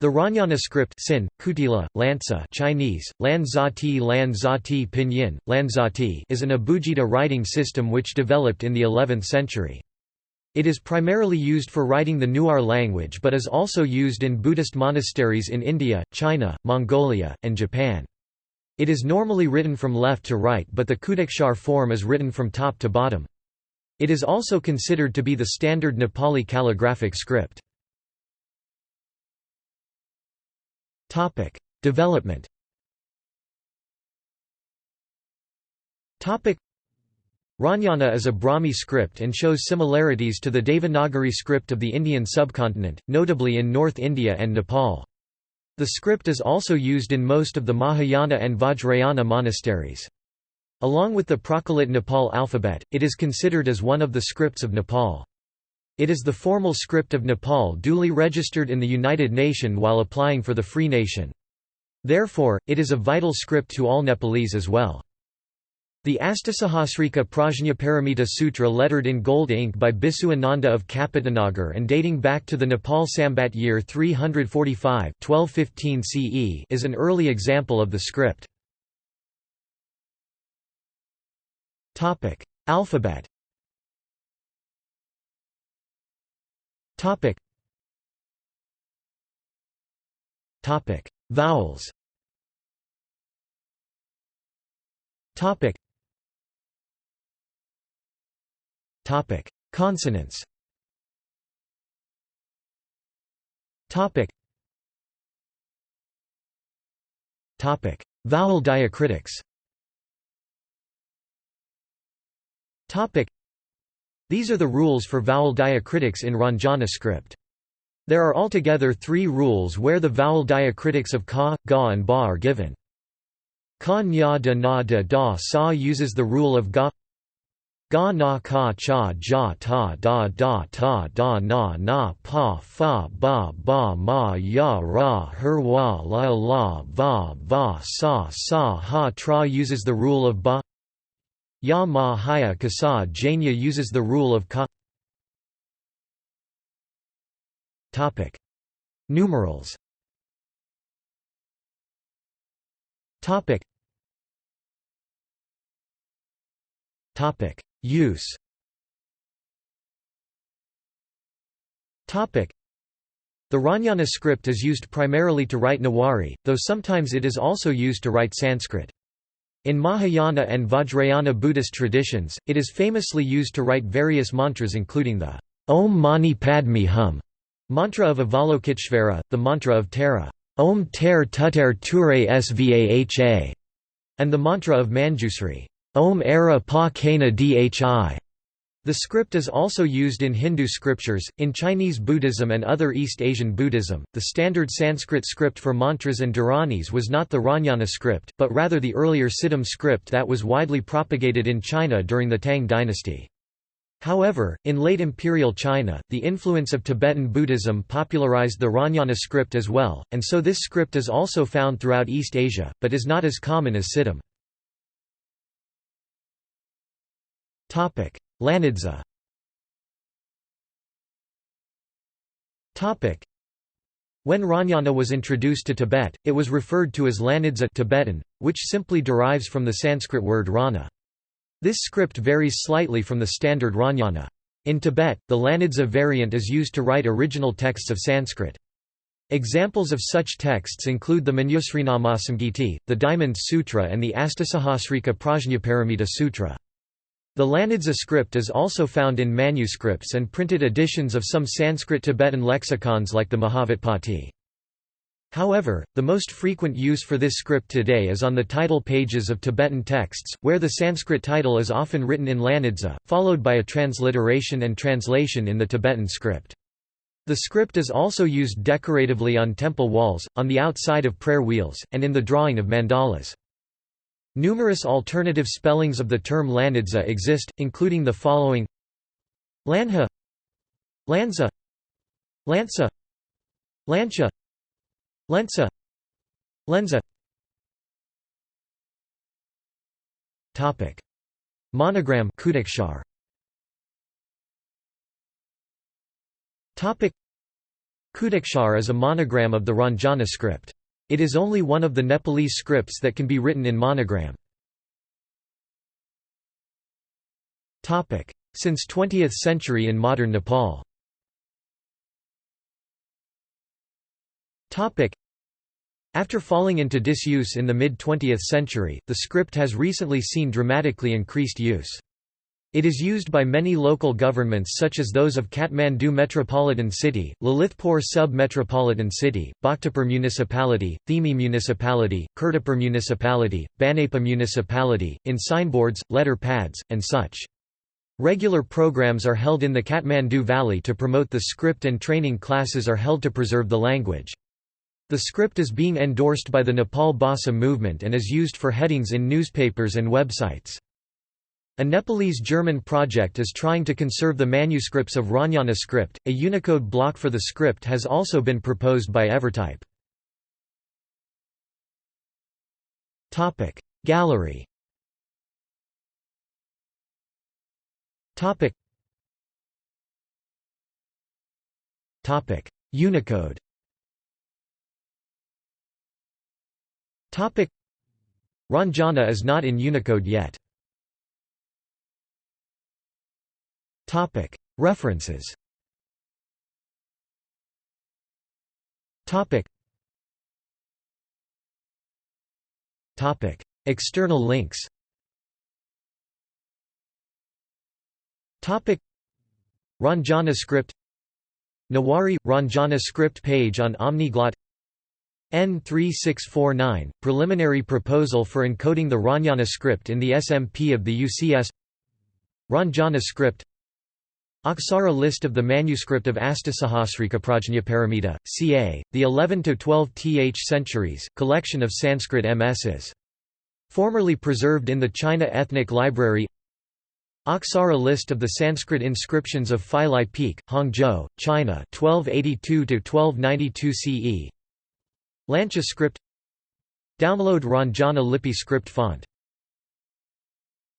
The Ranyana script Sin, Kutila, Chinese, Lan Zati Lan Zati Pinyin, Lan Zati is an Abugida writing system which developed in the 11th century. It is primarily used for writing the Newar language but is also used in Buddhist monasteries in India, China, Mongolia, and Japan. It is normally written from left to right but the Kutashar form is written from top to bottom. It is also considered to be the standard Nepali calligraphic script. Topic: Development. Topic: Ranyana is a Brahmi script and shows similarities to the Devanagari script of the Indian subcontinent, notably in North India and Nepal. The script is also used in most of the Mahayana and Vajrayana monasteries. Along with the Prachalit Nepal alphabet, it is considered as one of the scripts of Nepal. It is the formal script of Nepal duly registered in the United Nations while applying for the Free Nation. Therefore, it is a vital script to all Nepalese as well. The Astasahasrika Prajnaparamita Sutra lettered in gold ink by Bisu Ananda of Kapitanagar and dating back to the Nepal Sambat year 345 1215 CE is an early example of the script. Alphabet Topic. Topic. Vowels. Topic. Topic. Consonants. Topic. Topic. Vowel diacritics. Topic. These are the rules for vowel diacritics in Ranjana script. There are altogether three rules where the vowel diacritics of ka, ga and ba are given. Ka nya da na da da sa uses the rule of ga ga na ka cha ja ta da da ta da na na pa fa ba ba ma ya ra her wa la la va va sa sa ha tra uses the rule of ba Ya ma haya kasa Janya uses the rule of ka Topic. Numerals Topic. Topic. Use Topic. The Ranyana script is used primarily to write Newari, though sometimes it is also used to write Sanskrit. In Mahayana and Vajrayana Buddhist traditions, it is famously used to write various mantras including the Om Mani Padme Hum mantra of Avalokiteshvara, the mantra of Tara, Om Ter Tuter Ture Svaha, and the mantra of Manjusri, Om Era Pa Kana Dhi. The script is also used in Hindu scriptures, in Chinese Buddhism and other East Asian Buddhism. The standard Sanskrit script for mantras and dharanis was not the Ranyana script, but rather the earlier Siddham script that was widely propagated in China during the Tang dynasty. However, in late imperial China, the influence of Tibetan Buddhism popularized the Ranyana script as well, and so this script is also found throughout East Asia, but is not as common as Siddham. Lanidza When Ranyana was introduced to Tibet, it was referred to as Lanidza Tibetan, which simply derives from the Sanskrit word rana. This script varies slightly from the standard Ranyana. In Tibet, the Lanidza variant is used to write original texts of Sanskrit. Examples of such texts include the Manjusrinamasamgiti, the Diamond Sutra and the Astasahasrika Prajnaparamita Sutra. The Lanidza script is also found in manuscripts and printed editions of some Sanskrit-Tibetan lexicons like the Mahavyutpatti. However, the most frequent use for this script today is on the title pages of Tibetan texts, where the Sanskrit title is often written in Lanidza, followed by a transliteration and translation in the Tibetan script. The script is also used decoratively on temple walls, on the outside of prayer wheels, and in the drawing of mandalas. Numerous alternative spellings of the term Lanidza exist, including the following. Lanha. Lanza. Lansa Lancia Lensa Lenza. Topic. Monogram Kutashar Topic. Kudakshar is a monogram of the Ranjana script. It is only one of the Nepalese scripts that can be written in monogram. Since 20th century in modern Nepal After falling into disuse in the mid-20th century, the script has recently seen dramatically increased use. It is used by many local governments such as those of Kathmandu Metropolitan City, Lalitpur Sub-Metropolitan City, Bhaktapur Municipality, Thimi Municipality, Kirtipur Municipality, Banepa Municipality, in signboards, letter pads, and such. Regular programs are held in the Kathmandu Valley to promote the script and training classes are held to preserve the language. The script is being endorsed by the Nepal Bhasa movement and is used for headings in newspapers and websites. A Nepalese-German project is trying to conserve the manuscripts of Ranyana script. A Unicode block for the script has also been proposed by Evertype. Topic Gallery. Topic. Topic Unicode. Topic Ranjana is not in Unicode yet. References. External links. Ranjana script Nawari – Ranjana script page on Omniglot. N3649 – Preliminary proposal for encoding the Ranjana script in the SMP of the UCS Ranjana script Aksara list of the manuscript of Astasahasrika Prajnaparamita, ca. the 11 to 12 th centuries, collection of Sanskrit MSs. Formerly preserved in the China Ethnic Library Aksara list of the Sanskrit inscriptions of Feilai Peak, Hangzhou, China 1282 to 1292 CE Lancha script Download Ranjana Lipi script font